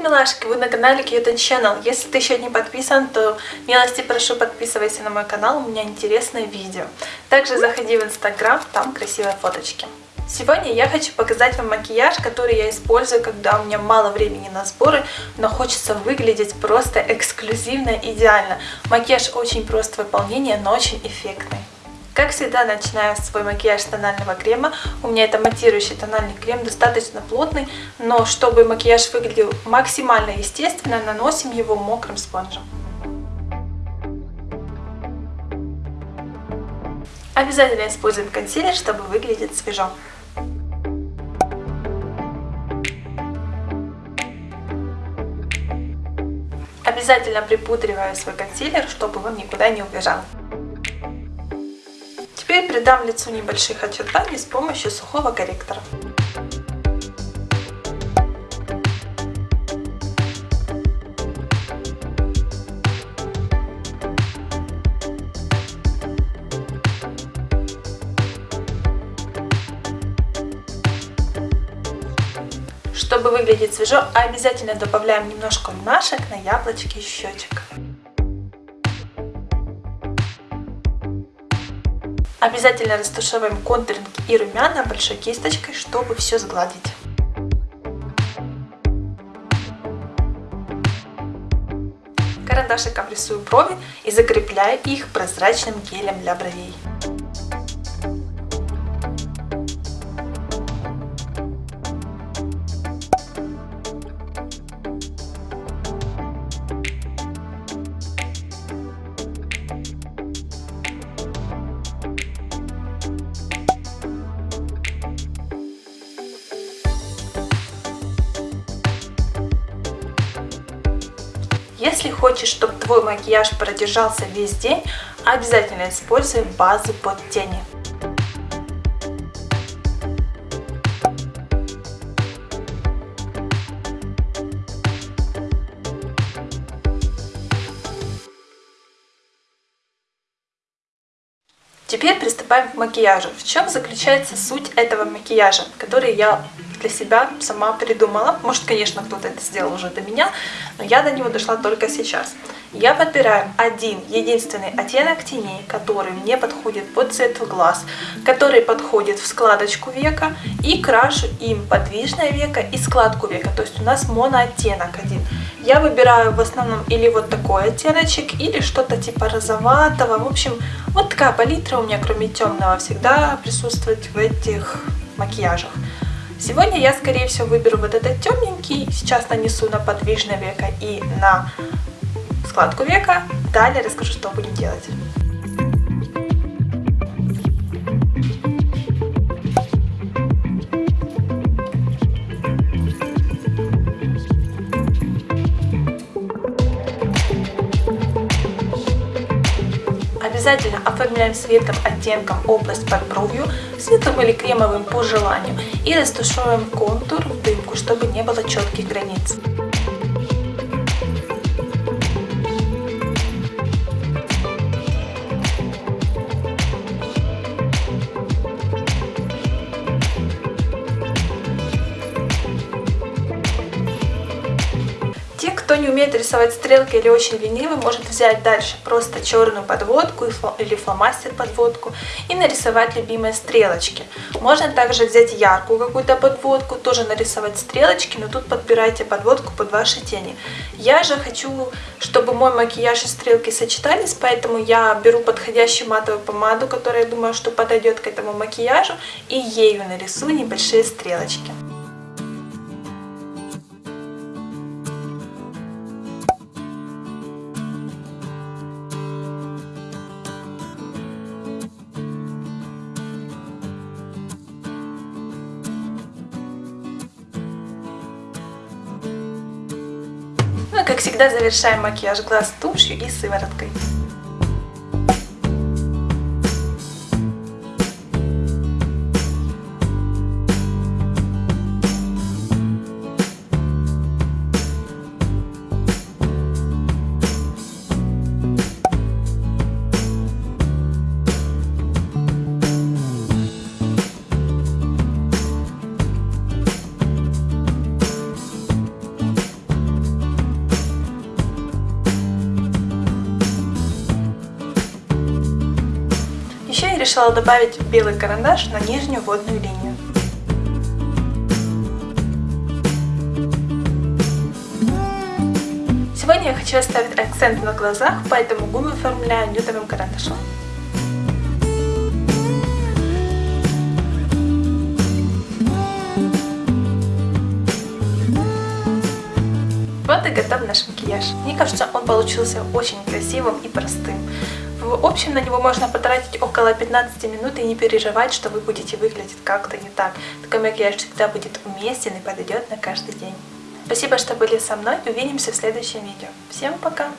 Милашки! Вы на канале Cute Channel. Если ты еще не подписан, то милости прошу подписывайся на мой канал, у меня интересные видео. Также заходи в инстаграм, там красивые фоточки. Сегодня я хочу показать вам макияж, который я использую, когда у меня мало времени на сборы, но хочется выглядеть просто эксклюзивно, идеально. Макияж очень прост в выполнении, но очень эффектный. Как всегда, начинаю свой макияж с тонального крема. У меня это матирующий тональный крем, достаточно плотный, но чтобы макияж выглядел максимально естественно, наносим его мокрым спонжем. Обязательно используем консилер, чтобы выглядеть свежо. Обязательно припудриваю свой консилер, чтобы он никуда не убежал. Теперь придам лицу небольших очертаний с помощью сухого корректора. Чтобы выглядеть свежо, обязательно добавляем немножко румяшек на яблочки и щечек. Обязательно растушевываем контуринг и румяна большой кисточкой, чтобы все сгладить. Карандашиком рисую брови и закрепляю их прозрачным гелем для бровей. Если хочешь, чтобы твой макияж продержался весь день, обязательно используй базу под тени. Теперь приступаем к макияжу. В чем заключается суть этого макияжа, который я для себя сама придумала. Может, конечно, кто-то это сделал уже до меня, но я до него дошла только сейчас. Я подбираю один единственный оттенок теней, который мне подходит под цвет глаз, который подходит в складочку века, и крашу им подвижное веко и складку века, то есть у нас монооттенок один. Я выбираю в основном или вот такой оттеночек, или что-то типа розоватого, в общем, вот такая палитра у меня, кроме темного, всегда присутствует в этих макияжах. Сегодня я, скорее всего, выберу вот этот темненький. Сейчас нанесу на подвижное веко и на складку века. Далее расскажу, что будем делать. Обязательно оформляем светлым оттенком область под бровью, светлым или кремовым по желанию. И растушевываем контур в дымку, чтобы не было четких границ. Не умеет рисовать стрелки или очень ленивый, может взять дальше просто черную подводку или фломастер подводку и нарисовать любимые стрелочки. Можно также взять яркую какую-то подводку, тоже нарисовать стрелочки, но тут подбирайте подводку под ваши тени. Я же хочу, чтобы мой макияж и стрелки сочетались, поэтому я беру подходящую матовую помаду, которая, я думаю, что подойдет к этому макияжу, и ею нарисую небольшие стрелочки. Всегда завершаем макияж глаз тушью и сывороткой. Решила добавить белый карандаш на нижнюю водную линию. Сегодня я хочу оставить акцент на глазах, поэтому губы оформляю нюдовым карандашом. Вот и готов наш макияж. Мне кажется, он получился очень красивым и простым. В общем, на него можно потратить около 15 минут и не переживать, что вы будете выглядеть как-то не так. Такой макияж всегда будет уместен и подойдет на каждый день. Спасибо, что были со мной. Увидимся в следующем видео. Всем пока!